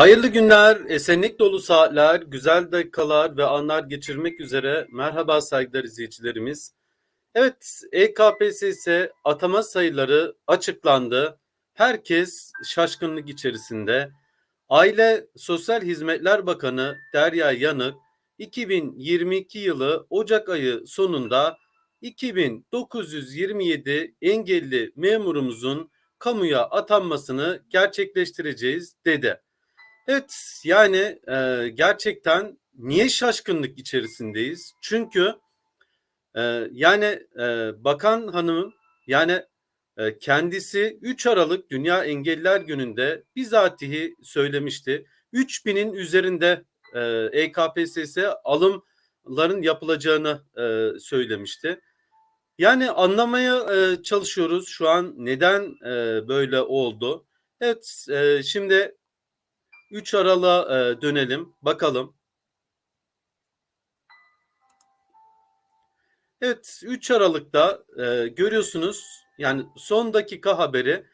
Hayırlı günler, esenlik dolu saatler, güzel dakikalar ve anlar geçirmek üzere merhaba saygıdeğer izleyicilerimiz. Evet, EKPSS atama sayıları açıklandı. Herkes şaşkınlık içerisinde. Aile Sosyal Hizmetler Bakanı Derya Yanık 2022 yılı Ocak ayı sonunda 2927 engelli memurumuzun kamuya atanmasını gerçekleştireceğiz dedi. Evet yani e, gerçekten niye şaşkınlık içerisindeyiz? Çünkü e, yani e, bakan hanımın yani e, kendisi 3 Aralık Dünya Engelliler Günü'nde bizatihi söylemişti. 3000'in üzerinde e, EKPSS alımların yapılacağını e, söylemişti. Yani anlamaya e, çalışıyoruz şu an neden e, böyle oldu. Evet e, şimdi 3 Aralık'a e, dönelim. Bakalım. Evet 3 Aralık'ta e, görüyorsunuz yani son dakika haberi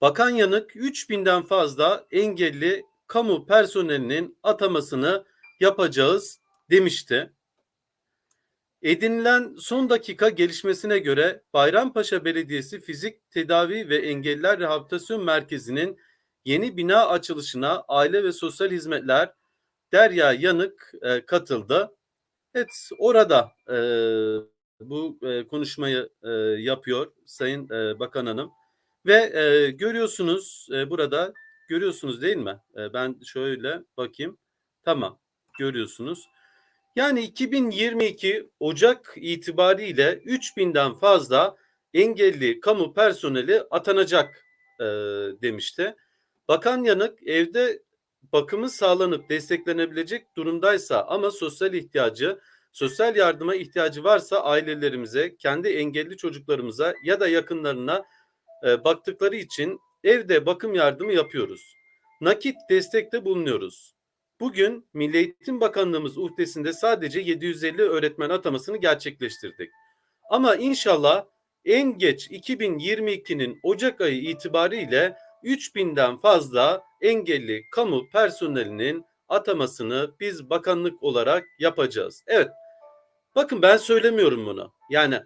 Bakan Yanık 3000'den fazla engelli kamu personelinin atamasını yapacağız demişti. Edinilen son dakika gelişmesine göre Bayrampaşa Belediyesi Fizik Tedavi ve Engelliler Rehabilitasyon Merkezi'nin yeni bina açılışına Aile ve Sosyal Hizmetler Derya Yanık e, katıldı. Evet orada e, bu e, konuşmayı e, yapıyor Sayın e, Bakan Hanım ve e, görüyorsunuz e, burada görüyorsunuz değil mi? E, ben şöyle bakayım. Tamam görüyorsunuz. Yani 2022 Ocak itibariyle 3000'den fazla engelli kamu personeli atanacak e, demişti. Bakan Yanık evde bakımı sağlanıp desteklenebilecek durumdaysa ama sosyal ihtiyacı, sosyal yardıma ihtiyacı varsa ailelerimize, kendi engelli çocuklarımıza ya da yakınlarına e, baktıkları için evde bakım yardımı yapıyoruz. Nakit destekte bulunuyoruz. Bugün Milli Eğitim Bakanlığımız uhdesinde sadece 750 öğretmen atamasını gerçekleştirdik. Ama inşallah en geç 2022'nin Ocak ayı itibariyle 3000'den fazla engelli kamu personelinin atamasını biz bakanlık olarak yapacağız. Evet. Bakın ben söylemiyorum bunu. Yani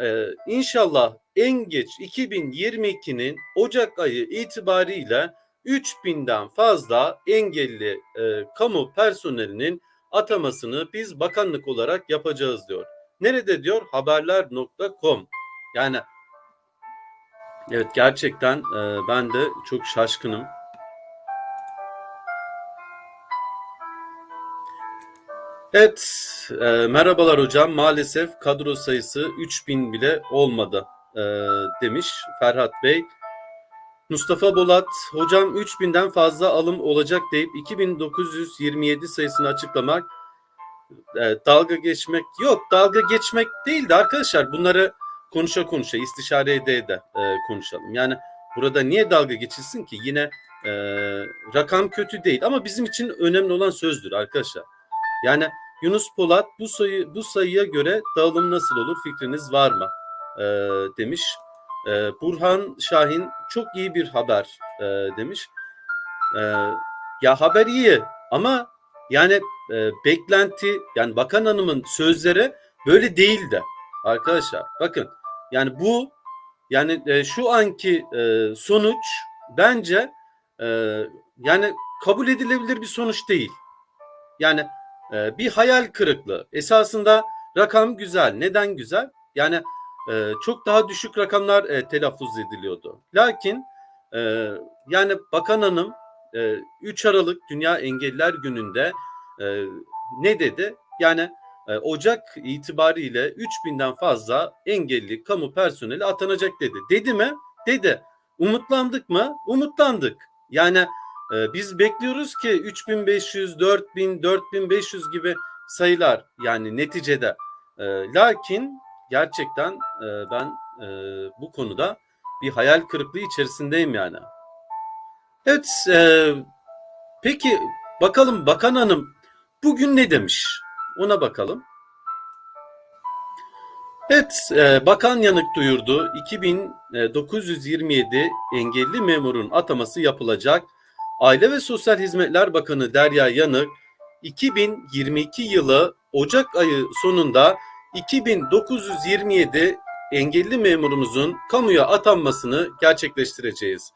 e, inşallah en geç 2022'nin Ocak ayı itibariyle 3000'den fazla engelli e, kamu personelinin atamasını biz bakanlık olarak yapacağız diyor. Nerede diyor? Haberler.com. Yani evet gerçekten e, ben de çok şaşkınım. Evet, e, merhabalar hocam. Maalesef kadro sayısı 3000 bile olmadı e, demiş Ferhat Bey. Mustafa Bolat, hocam 3000'den fazla alım olacak deyip 2927 sayısını açıklamak e, dalga geçmek yok. Dalga geçmek değildi arkadaşlar. Bunları konuşa konuşa, istişare ede ede e, konuşalım. Yani burada niye dalga geçilsin ki? Yine e, rakam kötü değil ama bizim için önemli olan sözdür arkadaşlar. Yani Yunus Polat bu sayı bu sayıya göre dağılım nasıl olur fikriniz var mı? E, demiş. E, Burhan Şahin çok iyi bir haber e, demiş. E, ya haber iyi ama yani e, beklenti yani bakan hanımın sözleri böyle değildi arkadaşlar. Bakın yani bu yani e, şu anki e, sonuç bence e, yani kabul edilebilir bir sonuç değil. Yani e, bir hayal kırıklığı. Esasında rakam güzel. Neden güzel? Yani e, çok daha düşük rakamlar e, telaffuz ediliyordu. Lakin e, yani Bakan Hanım e, 3 Aralık Dünya Engelliler Günü'nde e, ne dedi? Yani Ocak itibariyle 3000'den fazla engelli kamu personeli atanacak dedi. Dedi mi? Dedi. Umutlandık mı? Umutlandık. Yani e, biz bekliyoruz ki 3500, 4000, 4500 gibi sayılar yani neticede. E, lakin gerçekten e, ben e, bu konuda bir hayal kırıklığı içerisindeyim yani. Evet, e, peki bakalım Bakan Hanım bugün ne demiş? Ona bakalım. Evet, e, Bakan Yanık duyurdu. 2927 engelli memurun ataması yapılacak. Aile ve Sosyal Hizmetler Bakanı Derya Yanık 2022 yılı Ocak ayı sonunda 2927 engelli memurumuzun kamuya atanmasını gerçekleştireceğiz.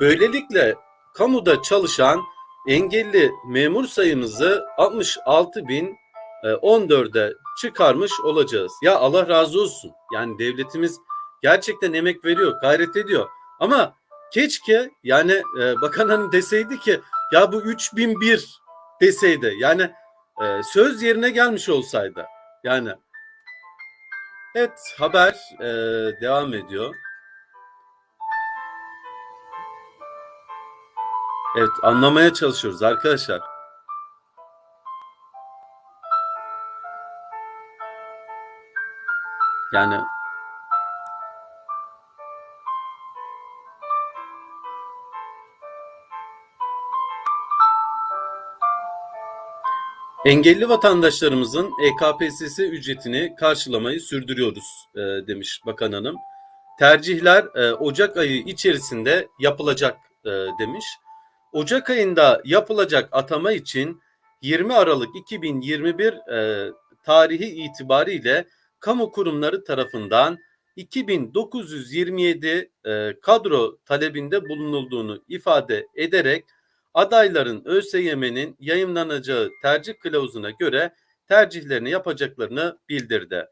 Böylelikle kamuda çalışan engelli memur sayımızı 66.014'e çıkarmış olacağız. Ya Allah razı olsun. Yani devletimiz gerçekten emek veriyor, gayret ediyor. Ama keşke yani e, bakan hanım deseydi ki ya bu 3001 deseydi. Yani e, söz yerine gelmiş olsaydı. Yani evet haber e, devam ediyor. Evet anlamaya çalışıyoruz arkadaşlar. Yani Engelli vatandaşlarımızın EKPSS ücretini karşılamayı sürdürüyoruz e, demiş Bakan Hanım. Tercihler e, Ocak ayı içerisinde yapılacak e, demiş. Ocak ayında yapılacak atama için 20 Aralık 2021 e, tarihi itibariyle kamu kurumları tarafından 2927 e, kadro talebinde bulunulduğunu ifade ederek adayların ÖSYM'nin yayınlanacağı tercih kılavuzuna göre tercihlerini yapacaklarını bildirdi.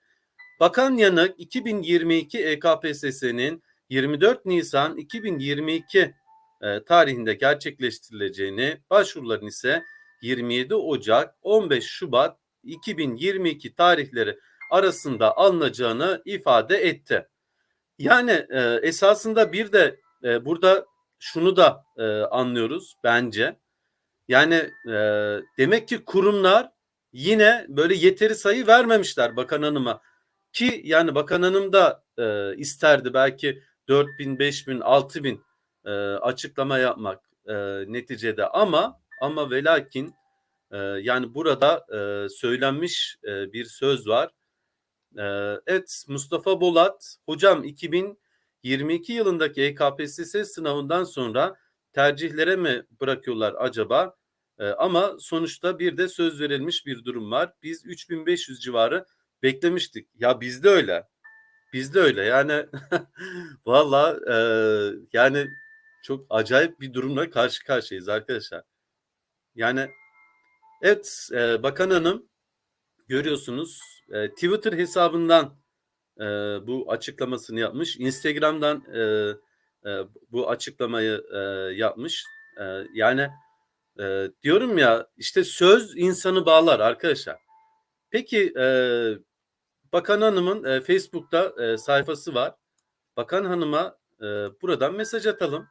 Bakan Yanık 2022 EKPSS'nin 24 Nisan 2022 e, tarihinde gerçekleştirileceğini, başvuruların ise 27 Ocak 15 Şubat 2022 tarihleri arasında alınacağını ifade etti. Yani e, esasında bir de e, burada şunu da e, anlıyoruz bence. Yani e, demek ki kurumlar yine böyle yeteri sayı vermemişler bakan hanıma. Ki yani bakan hanım da e, isterdi belki 4 bin, 5 bin, 6 bin e, açıklama yapmak e, neticede ama ama velakin e, yani burada e, söylenmiş e, bir söz var. E, evet Mustafa Bolat hocam 2022 yılındaki EKPSS sınavından sonra tercihlere mi bırakıyorlar acaba? E, ama sonuçta bir de söz verilmiş bir durum var. Biz 3500 civarı beklemiştik. Ya bizde öyle. Bizde öyle yani valla e, yani çok acayip bir durumla karşı karşıyayız arkadaşlar. Yani evet e, Bakan Hanım görüyorsunuz e, Twitter hesabından e, bu açıklamasını yapmış. Instagram'dan e, e, bu açıklamayı e, yapmış. E, yani e, diyorum ya işte söz insanı bağlar arkadaşlar. Peki e, Bakan Hanım'ın e, Facebook'ta e, sayfası var. Bakan Hanım'a e, buradan mesaj atalım.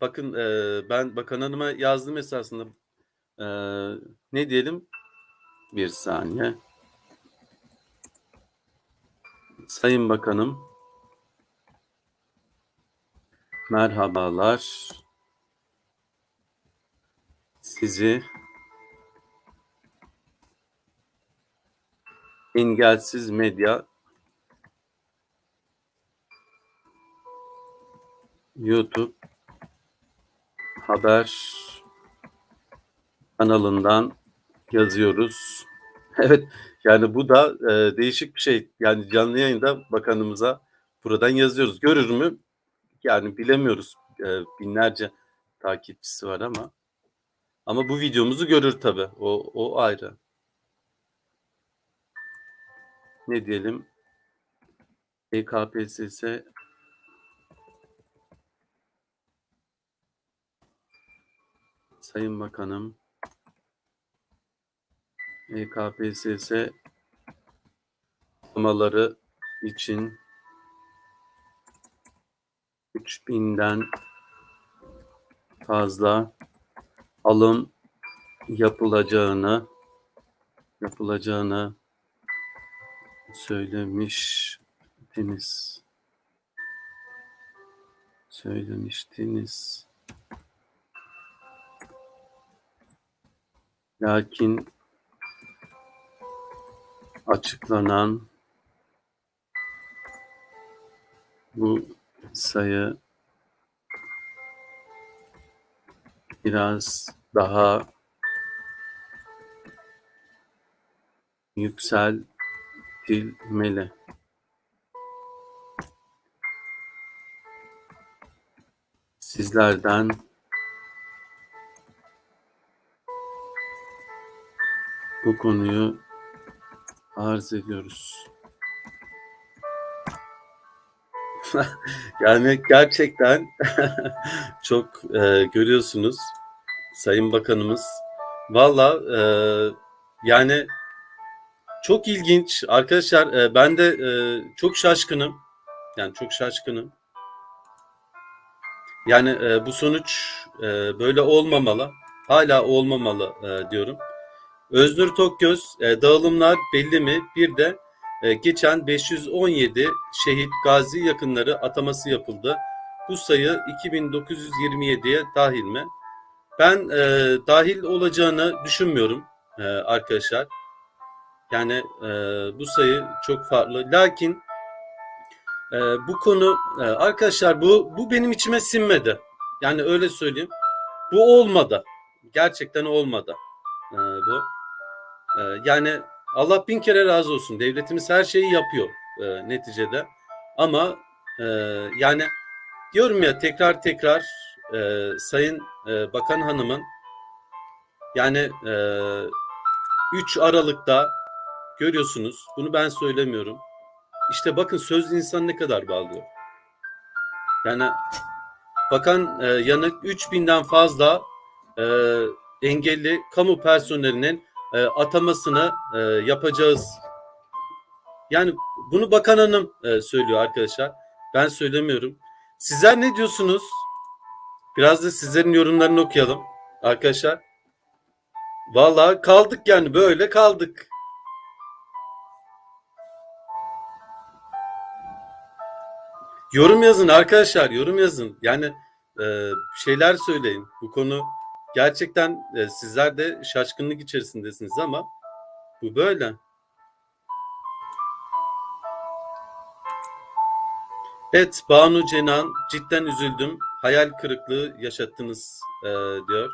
Bakın e, ben Bakan Hanım'a yazdım esasında. E, ne diyelim? Bir saniye. Sayın Bakanım. Merhabalar. Sizi engelsiz medya YouTube haber kanalından yazıyoruz. Evet yani bu da e, değişik bir şey. Yani canlı yayında bakanımıza buradan yazıyoruz. Görür mü? Yani bilemiyoruz. E, binlerce takipçisi var ama ama bu videomuzu görür tabi. O, o ayrı. Ne diyelim? EKPSS Sayın Bakanım EKPSS atamaları için 3000'den fazla alım yapılacağını yapılacağını söylemiştiniz. Söylemiştiniz. Lakin açıklanan bu sayı biraz daha yükseltilmeli. Sizlerden bu konuyu arz ediyoruz. yani gerçekten çok e, görüyorsunuz Sayın Bakanımız. Valla e, yani çok ilginç arkadaşlar. E, ben de e, çok şaşkınım. Yani çok şaşkınım. Yani e, bu sonuç e, böyle olmamalı. Hala olmamalı e, diyorum. Öznur Tokgöz, e, dağılımlar belli mi? Bir de e, geçen 517 şehit gazi yakınları ataması yapıldı. Bu sayı 2927'ye dahil mi? Ben e, dahil olacağını düşünmüyorum e, arkadaşlar. Yani e, bu sayı çok farklı. Lakin e, bu konu e, arkadaşlar bu bu benim içime sinmedi. Yani öyle söyleyeyim. Bu olmadı. Gerçekten olmadı. E, bu. E, yani Allah bin kere razı olsun. Devletimiz her şeyi yapıyor e, neticede. Ama e, yani diyorum ya tekrar tekrar e, Sayın e, Bakan Hanım'ın yani e, 3 Aralık'ta görüyorsunuz. Bunu ben söylemiyorum. İşte bakın söz insan ne kadar bağlıyor. Yani Bakan e, Yanık 3000'den fazla e, engelli kamu personelinin e, atamasını e, yapacağız. Yani bunu Bakan Hanım e, söylüyor arkadaşlar. Ben söylemiyorum. Sizler ne diyorsunuz? Biraz da sizlerin yorumlarını okuyalım arkadaşlar. Vallahi kaldık yani böyle kaldık. Yorum yazın arkadaşlar, yorum yazın. Yani e, şeyler söyleyin. Bu konu gerçekten e, sizler de şaşkınlık içerisindesiniz ama bu böyle. Evet Banu Cenan cidden üzüldüm. Hayal kırıklığı yaşattınız e, diyor.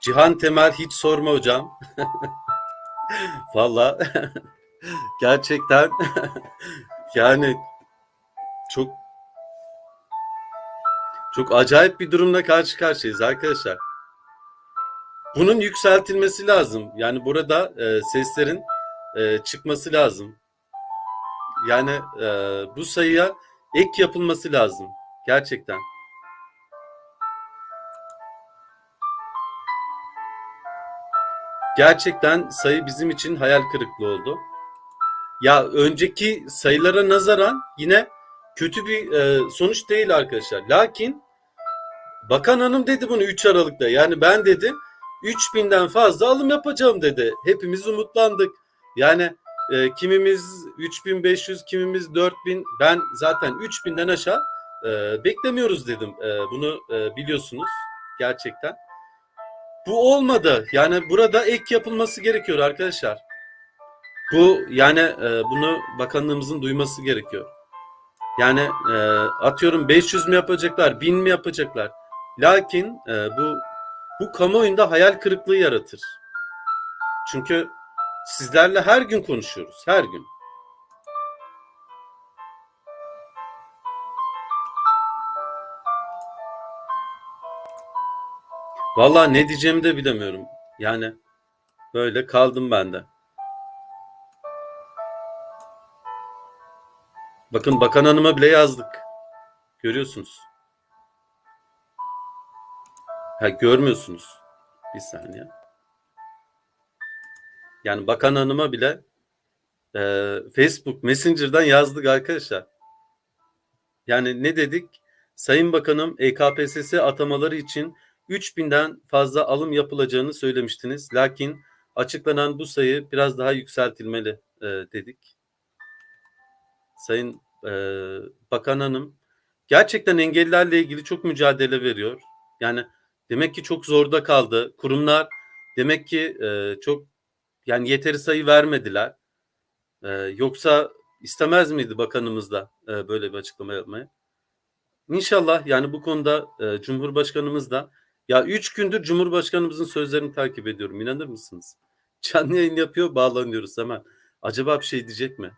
Cihan Temel hiç sorma hocam. Valla gerçekten yani çok çok acayip bir durumla karşı karşıyayız arkadaşlar. Bunun yükseltilmesi lazım. Yani burada e, seslerin e, çıkması lazım. Yani e, bu sayıya ek yapılması lazım. Gerçekten. Gerçekten sayı bizim için hayal kırıklığı oldu. Ya önceki sayılara nazaran yine kötü bir e, sonuç değil arkadaşlar. Lakin Bakan Hanım dedi bunu 3 Aralık'ta. Yani ben dedi 3000'den fazla alım yapacağım dedi. Hepimiz umutlandık. Yani e, kimimiz 3500, kimimiz 4000. Ben zaten 3000'den aşağı e, beklemiyoruz dedim. E, bunu e, biliyorsunuz gerçekten. Bu olmadı. Yani burada ek yapılması gerekiyor arkadaşlar. Bu yani e, bunu bakanlığımızın duyması gerekiyor. Yani e, atıyorum 500 mü yapacaklar, 1000 mi yapacaklar? Lakin e, bu bu kamuoyunda hayal kırıklığı yaratır. Çünkü sizlerle her gün konuşuyoruz, her gün. Vallahi ne diyeceğimi de bilemiyorum. Yani böyle kaldım ben de. Bakın bakan hanıma bile yazdık. Görüyorsunuz. Ha görmüyorsunuz. Bir saniye. Yani bakan hanıma bile e, Facebook Messenger'dan yazdık arkadaşlar. Yani ne dedik? Sayın Bakanım EKPSS atamaları için 3000'den fazla alım yapılacağını söylemiştiniz. Lakin açıklanan bu sayı biraz daha yükseltilmeli e, dedik. Sayın e, Bakan Hanım gerçekten engellilerle ilgili çok mücadele veriyor. Yani demek ki çok zorda kaldı. Kurumlar demek ki e, çok yani yeteri sayı vermediler. E, yoksa istemez miydi bakanımız da e, böyle bir açıklama yapmayı? İnşallah yani bu konuda e, Cumhurbaşkanımız da ya 3 gündür Cumhurbaşkanımızın sözlerini takip ediyorum. İnanır mısınız? Canlı yayın yapıyor, bağlanıyoruz hemen. Acaba bir şey diyecek mi?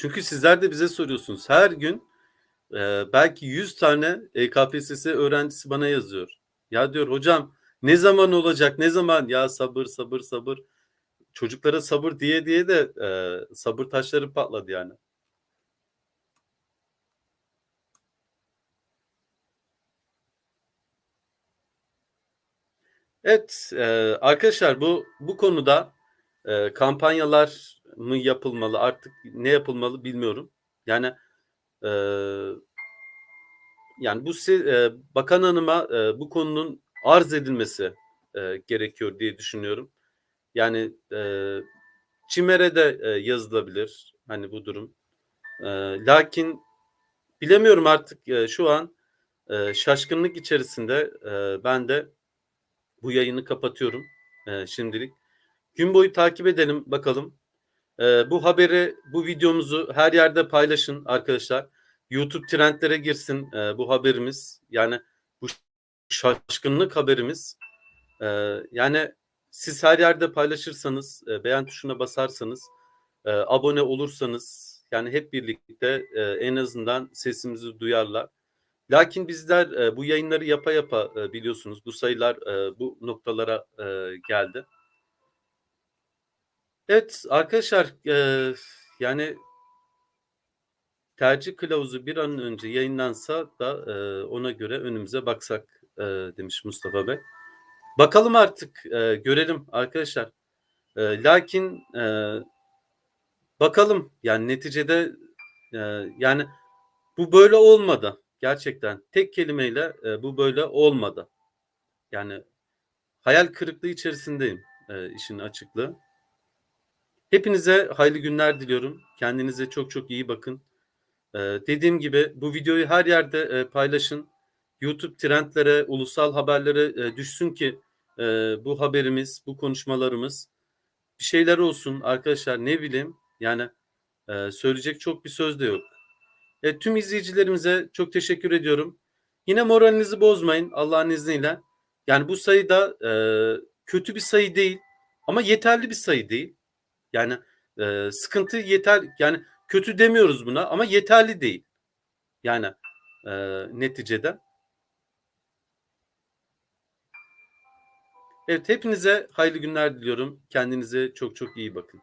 Çünkü sizler de bize soruyorsunuz. Her gün e, belki 100 tane E EKPSS öğrencisi bana yazıyor. Ya diyor hocam ne zaman olacak ne zaman ya sabır sabır sabır. Çocuklara sabır diye diye de e, sabır taşları patladı yani. Evet e, arkadaşlar bu bu konuda e, kampanyalar mı yapılmalı artık ne yapılmalı bilmiyorum. Yani e, yani bu e, bakan hanıma e, bu konunun arz edilmesi e, gerekiyor diye düşünüyorum. Yani e, CİMER'e de e, yazılabilir hani bu durum. E, lakin bilemiyorum artık e, şu an e, şaşkınlık içerisinde e, ben de bu yayını kapatıyorum e, şimdilik. Gün boyu takip edelim bakalım. E, bu haberi, bu videomuzu her yerde paylaşın arkadaşlar. YouTube trendlere girsin e, bu haberimiz. Yani bu şaşkınlık haberimiz. E, yani siz her yerde paylaşırsanız, e, beğen tuşuna basarsanız, e, abone olursanız yani hep birlikte e, en azından sesimizi duyarlar. Lakin bizler e, bu yayınları yapa yapa e, biliyorsunuz bu sayılar e, bu noktalara e, geldi. Evet arkadaşlar e, yani tercih kılavuzu bir an önce yayınlansa da e, ona göre önümüze baksak e, demiş Mustafa Bey. Bakalım artık e, görelim arkadaşlar. E, lakin e, bakalım yani neticede e, yani bu böyle olmadı gerçekten tek kelimeyle e, bu böyle olmadı. Yani hayal kırıklığı içerisindeyim e, işin açıklığı. Hepinize hayırlı günler diliyorum. Kendinize çok çok iyi bakın. Ee, dediğim gibi bu videoyu her yerde e, paylaşın. YouTube trendlere, ulusal haberlere e, düşsün ki e, bu haberimiz, bu konuşmalarımız bir şeyler olsun arkadaşlar ne bileyim. Yani e, söyleyecek çok bir söz de yok. E, tüm izleyicilerimize çok teşekkür ediyorum. Yine moralinizi bozmayın Allah'ın izniyle. Yani bu sayı da e, kötü bir sayı değil ama yeterli bir sayı değil. Yani e, sıkıntı yeter yani kötü demiyoruz buna ama yeterli değil. Yani e, neticede. Evet hepinize hayırlı günler diliyorum. Kendinize çok çok iyi bakın.